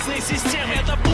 разные системы. Это